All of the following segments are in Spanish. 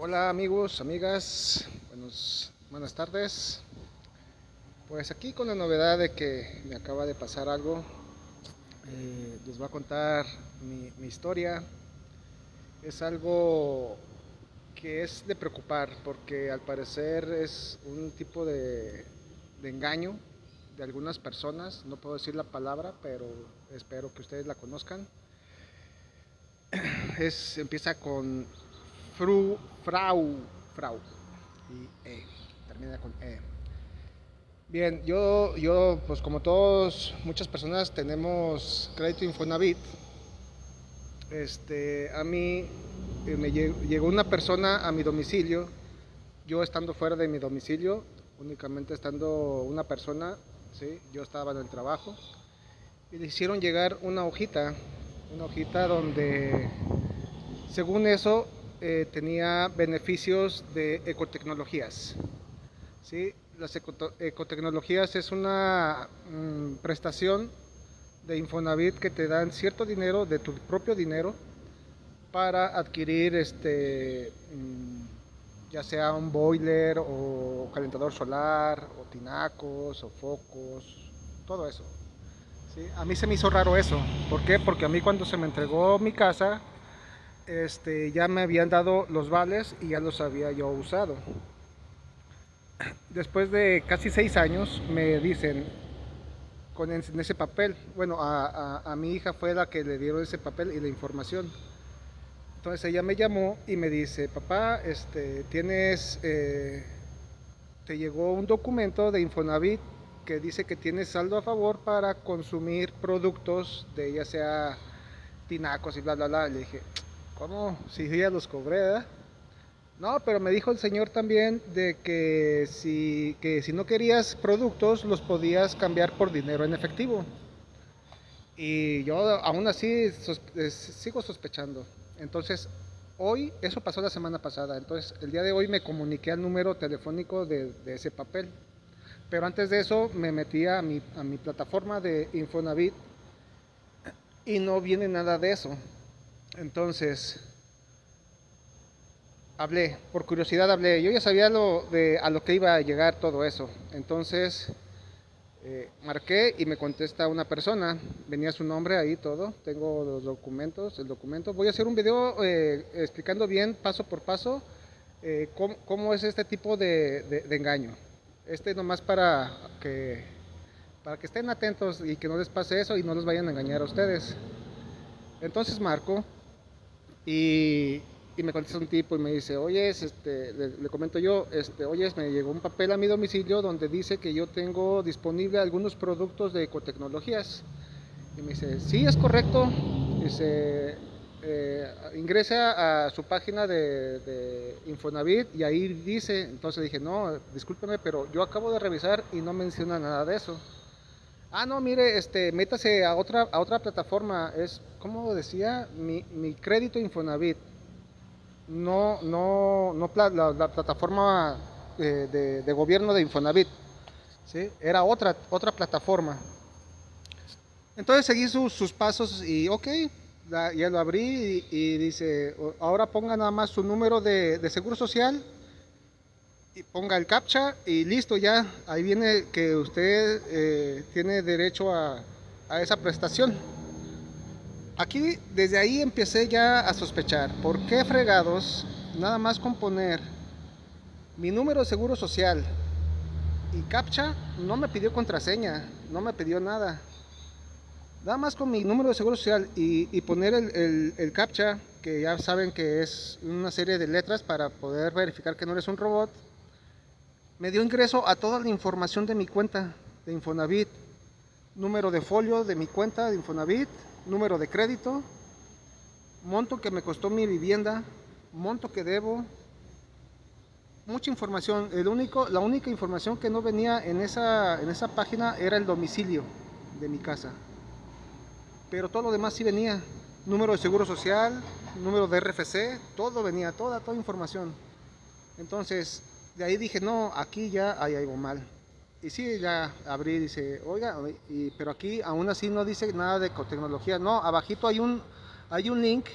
Hola amigos, amigas, buenos, buenas tardes. Pues aquí con la novedad de que me acaba de pasar algo, eh, les voy a contar mi, historia. Es algo que es de preocupar porque al parecer es un tipo de, de engaño de algunas personas. No puedo decir la palabra, pero espero que ustedes la conozcan. Es, empieza con Fru, Frau, Frau y E, termina con E. Bien, yo, yo, pues como todos, muchas personas tenemos crédito Infonavit. Este, a mí eh, me llegó una persona a mi domicilio, yo estando fuera de mi domicilio, únicamente estando una persona, ¿sí? yo estaba en el trabajo, y le hicieron llegar una hojita, una hojita donde, según eso, eh, tenía beneficios de ecotecnologías. ¿sí? Las ecotecnologías es una mm, prestación de Infonavit que te dan cierto dinero de tu propio dinero para adquirir este mm, ya sea un boiler o calentador solar o tinacos o focos todo eso ¿sí? a mí se me hizo raro eso ¿por qué? porque a mí cuando se me entregó mi casa este, ya me habían dado los vales y ya los había yo usado. Después de casi seis años me dicen con ese papel, bueno, a, mi hija fue la que le dieron ese papel y la información. Entonces ella me llamó y me dice, papá, este, tienes, eh, te llegó un documento de Infonavit que dice que tienes saldo a favor para consumir productos de ya sea tinacos y bla, bla, bla. Le dije, ¿Cómo? Si ya los cobré. No, pero me dijo el señor también de que si, que si no querías productos, los podías cambiar por dinero en efectivo. Y yo aún así sigo sospechando. Entonces, hoy, eso pasó la semana pasada, entonces el día de hoy me comuniqué al número telefónico de, de ese papel. Pero antes de eso me metí a mi, a mi plataforma de Infonavit y no viene nada de eso. Entonces, hablé, por curiosidad hablé. Yo ya sabía lo de, a lo que iba a llegar todo eso. Entonces, eh, marqué y me contesta una persona. Venía su nombre ahí todo. Tengo los documentos, el documento. Voy a hacer un video eh, explicando bien, paso por paso, eh, cómo, es este tipo de, engaño. Este nomás para que, para que estén atentos y que no les pase eso y no los vayan a engañar a ustedes. Entonces marco y, me contesta un tipo y me dice, oye, este, le, comento yo, este, oye, me llegó un papel a mi domicilio donde dice que yo tengo disponible algunos productos de ecotecnologías. Y me dice, sí, es correcto. Dice, eh, ingresa a su página de, de, Infonavit y ahí dice, entonces dije, no, discúlpeme, pero yo acabo de revisar y no menciona nada de eso. Ah, no, mire, este, métase a otra, a otra plataforma. Es, como decía, mi, mi crédito Infonavit. No, no, no la, plataforma eh, de, gobierno de Infonavit. ¿sí? Era otra, otra plataforma. Entonces seguí sus pasos y ok, ya lo abrí y, dice, ahora ponga nada más su número de, de seguro social ponga el captcha y listo ya, ahí viene que usted eh, tiene derecho a, a, esa prestación. Aquí desde ahí empecé ya a sospechar, ¿por qué fregados nada más con poner mi número de seguro social y captcha no me pidió contraseña, no me pidió nada. Nada más con mi número de seguro social y, y poner el, el, el captcha, que ya saben que es una serie de letras para poder verificar que no eres un robot, me dio ingreso a toda la información de mi cuenta de Infonavit, número de folio de mi cuenta de Infonavit, número de crédito, monto que me costó mi vivienda, monto que debo, mucha información. El único, la única información que no venía en esa, en esa página era el domicilio de mi casa. Pero todo lo demás sí venía. Número de seguro social, número de RFC, todo venía, toda, toda información. Entonces, de ahí dije, no, aquí ya hay algo mal. Y sí, ya abrí dice, oiga, pero aquí aún así no dice nada de ecotecnología. No, abajito hay un, hay un link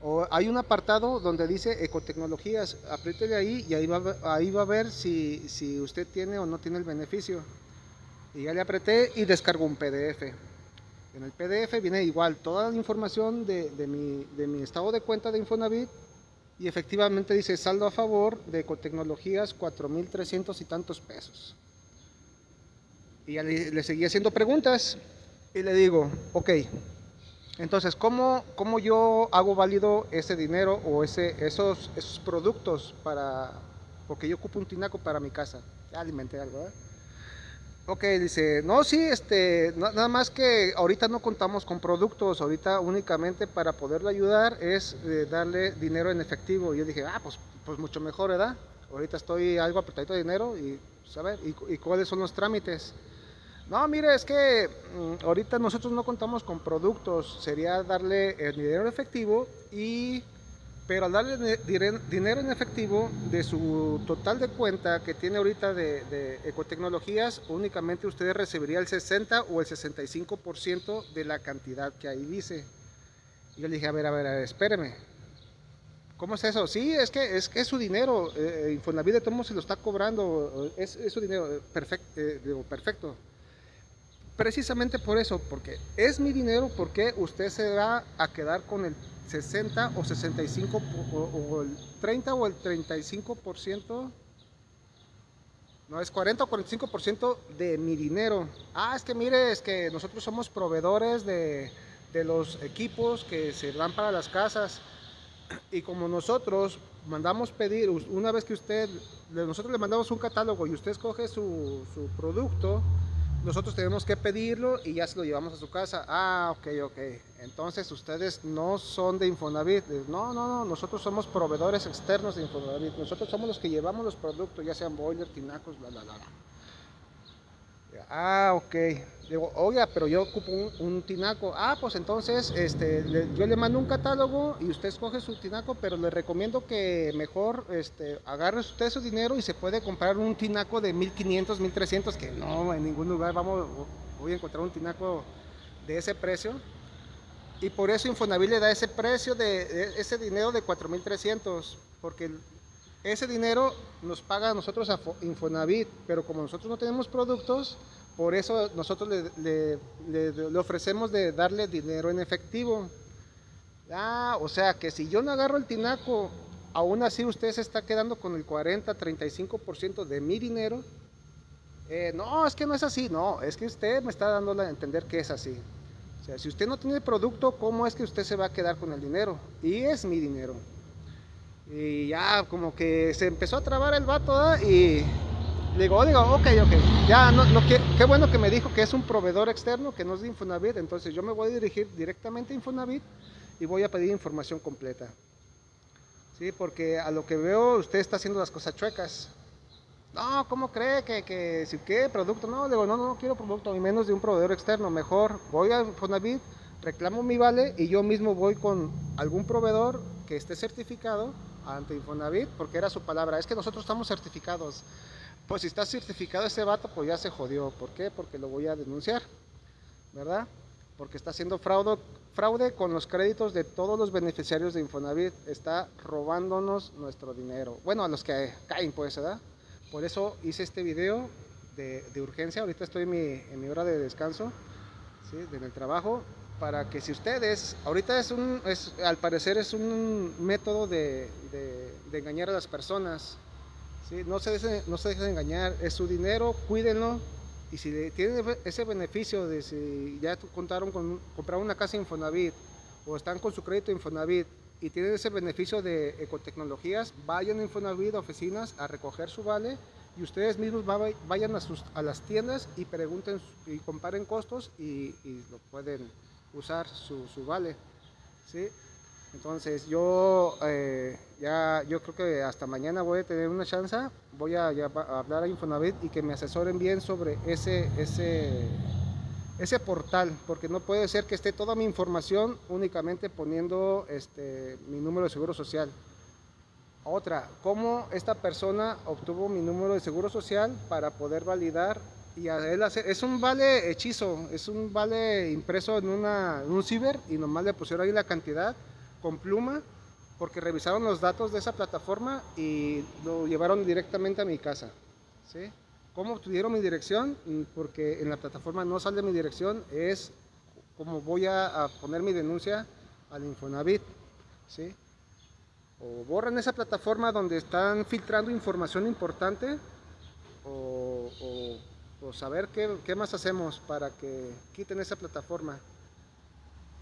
O hay un apartado donde dice ecotecnologías, apriétele ahí y ahí va, ahí va a ver si, si usted tiene o no tiene el beneficio. Y ya le apreté y descargo un PDF. En el PDF viene igual toda la información de, de, mi, de mi estado de cuenta de Infonavit y efectivamente dice saldo a favor de ecotecnologías 4.300 y tantos pesos. Y ya le, le, seguí haciendo preguntas y le digo, ok, entonces, ¿cómo, ¿cómo, yo hago válido ese dinero o ese, esos, esos productos para, porque yo ocupo un tinaco para mi casa? Ya alimenté algo, ¿eh? Ok, dice, no, sí, este, nada más que ahorita no contamos con productos, ahorita únicamente para poderle ayudar es eh, darle dinero en efectivo. Y yo dije, ah, pues, pues mucho mejor, ¿verdad? Ahorita estoy algo apretadito de dinero y. Pues, ¿Y, ¿Y cuáles son los trámites? No, mire, es que mm, ahorita nosotros no contamos con productos, sería darle el dinero en efectivo y pero al darle dinero en efectivo de su total de cuenta que tiene ahorita de, de ecotecnologías, únicamente usted recibiría el 60 o el 65% de la cantidad que ahí dice. Yo le dije, a ver, a ver, a ver espéreme. ¿Cómo es eso? Sí, es que es, que es su dinero. Eh, Infonavit de todos se lo está cobrando. Es, es su dinero. Eh, perfecto, eh, digo, perfecto. Precisamente por eso, porque es mi dinero, porque usted se va a quedar con el 60 o 65 o, el 30 o el 35%, no es 40 o 45% de mi dinero. Ah, es que mire, es que nosotros somos proveedores de, de los equipos que se dan para las casas y como nosotros mandamos pedir, una vez que usted, nosotros le mandamos un catálogo y usted escoge su, su producto, nosotros tenemos que pedirlo y ya se lo llevamos a su casa. Ah, ok, ok. Entonces ustedes no son de Infonavit. No, no, no. Nosotros somos proveedores externos de Infonavit. Nosotros somos los que llevamos los productos, ya sean boiler, tinacos, bla, bla, bla. Ah, ok. Digo, oiga, pero yo ocupo un, tinaco. Ah, pues entonces este, yo le mando un catálogo y usted escoge su tinaco, pero le recomiendo que mejor este, agarre usted su dinero y se puede comprar un tinaco de 1500, 1300, que no, en ningún lugar vamos, voy a encontrar un tinaco de ese precio. Y por eso Infonavit le da ese precio de, de ese dinero de 4300, porque ese dinero nos paga a nosotros a Infonavit, pero como nosotros no tenemos productos, por eso nosotros le, ofrecemos de darle dinero en efectivo. Ah, o sea que si yo no agarro el tinaco, aún así usted se está quedando con el 40, 35% de mi dinero. Eh, no, es que no es así, no, es que usted me está dando a entender que es así. O sea, si usted no tiene producto, ¿cómo es que usted se va a quedar con el dinero? Y es mi dinero. Y ya como que se empezó a trabar el vato y digo, digo, ok, ok, ya, no, no, qué, qué, bueno que me dijo que es un proveedor externo, que no es de Infonavit, entonces yo me voy a dirigir directamente a Infonavit y voy a pedir información completa. Sí, porque a lo que veo usted está haciendo las cosas chuecas. No, ¿cómo cree que, que si qué producto? No, digo, no, no, no quiero producto, ni menos de un proveedor externo, mejor voy a Infonavit, reclamo mi vale y yo mismo voy con algún proveedor que esté certificado ante Infonavit, porque era su palabra, es que nosotros estamos certificados. Pues si está certificado ese vato, pues ya se jodió. ¿Por qué? Porque lo voy a denunciar, ¿verdad? Porque está haciendo fraude, fraude con los créditos de todos los beneficiarios de Infonavit. Está robándonos nuestro dinero. Bueno, a los que caen, pues, ¿verdad? Por eso hice este video de, de urgencia. Ahorita estoy en mi, en mi hora de descanso, ¿sí? En el trabajo para que si ustedes, ahorita es un, es, al parecer es un método de, de, engañar a las personas, ¿sí? no, se dejen, no se dejen engañar, es su dinero, cuídenlo, y si tienen ese beneficio de si ya contaron con comprar una casa Infonavit, o están con su crédito Infonavit, y tienen ese beneficio de ecotecnologías, vayan a Infonavit a oficinas a recoger su vale, y ustedes mismos vayan a, sus, a las tiendas y pregunten y comparen costos y lo pueden usar su, su vale. ¿sí? Entonces yo eh, ya yo creo que hasta mañana voy a tener una chance, voy a, a, hablar a Infonavit y que me asesoren bien sobre ese, ese, ese portal, porque no puede ser que esté toda mi información únicamente poniendo este, mi número de seguro social. Otra, cómo esta persona obtuvo mi número de seguro social para poder validar y hacer, es un vale hechizo, es un vale impreso en, una, en un ciber y nomás le pusieron ahí la cantidad con pluma porque revisaron los datos de esa plataforma y lo llevaron directamente a mi casa. ¿sí? ¿Cómo obtuvieron mi dirección? Mm, porque en la plataforma no sale mi dirección, es como voy a, poner mi denuncia al Infonavit. ¿sí? O borran esa plataforma donde están filtrando información importante o, o saber qué, qué más hacemos para que quiten esa plataforma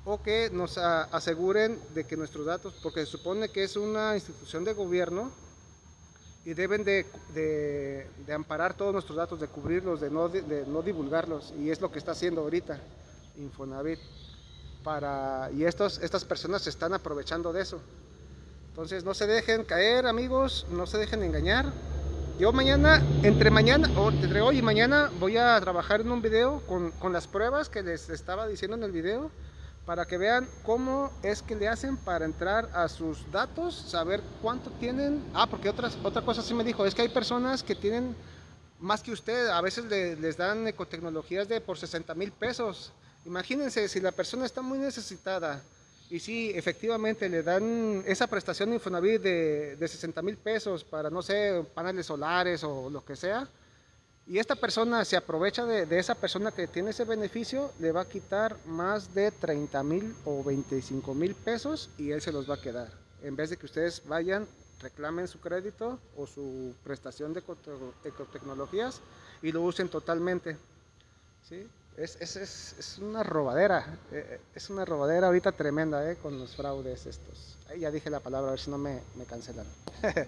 o que nos aseguren de que nuestros datos, porque se supone que es una institución de gobierno y deben de, de, de amparar todos nuestros datos, de cubrirlos, de no, de no, divulgarlos, y es lo que está haciendo ahorita Infonavit. Para, y estos, estas personas se están aprovechando de eso. Entonces no se dejen caer amigos, no se dejen engañar. Yo mañana, entre mañana, o entre hoy y mañana voy a trabajar en un video con, con las pruebas que les estaba diciendo en el video para que vean cómo es que le hacen para entrar a sus datos, saber cuánto tienen. Ah, porque otras, otra cosa sí me dijo, es que hay personas que tienen más que usted, a veces le, les dan ecotecnologías de por 60 mil pesos. Imagínense si la persona está muy necesitada y sí, efectivamente le dan esa prestación de Infonavit de, de 60 mil pesos para, no sé, paneles solares o lo que sea, y esta persona se aprovecha de, de, esa persona que tiene ese beneficio, le va a quitar más de 30 mil o 25 mil pesos y él se los va a quedar. En vez de que ustedes vayan, reclamen su crédito o su prestación de ecotecnologías y lo usen totalmente. ¿sí? Es, es, es, una robadera, eh, eh, es una robadera ahorita tremenda eh, con los fraudes estos. Ahí ya dije la palabra, a ver si no me, me cancelan.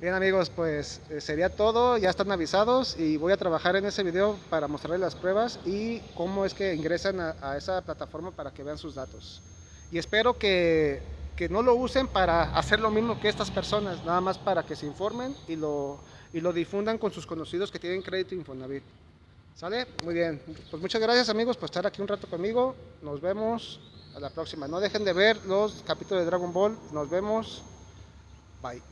Bien amigos, pues eh, sería todo, ya están avisados y voy a trabajar en ese video para mostrarles las pruebas y cómo es que ingresan a, a esa plataforma para que vean sus datos. Y espero que, que, no lo usen para hacer lo mismo que estas personas, nada más para que se informen y lo, y lo difundan con sus conocidos que tienen crédito Infonavit. ¿Sale? Muy bien. Pues muchas gracias amigos por estar aquí un rato conmigo. Nos vemos a la próxima. No dejen de ver los capítulos de Dragon Ball. Nos vemos. Bye.